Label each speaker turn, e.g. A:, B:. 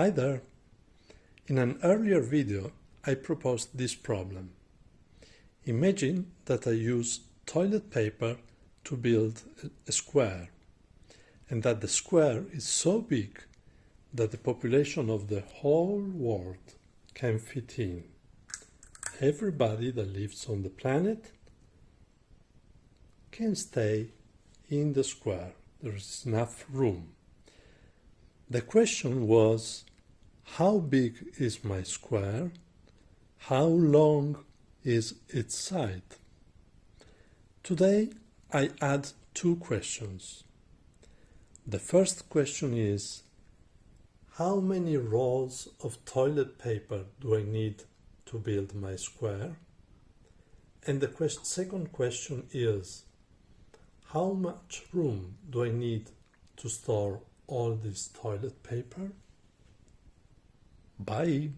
A: Hi there! In an earlier video I proposed this problem. Imagine that I use toilet paper to build a square and that the square is so big that the population of the whole world can fit in. Everybody that lives on the planet can stay in the square. There is enough room. The question was, how big is my square? How long is its side? Today I add two questions. The first question is, how many rolls of toilet paper do I need to build my square? And the quest second question is, how much room do I need to store all this toilet paper? Bye!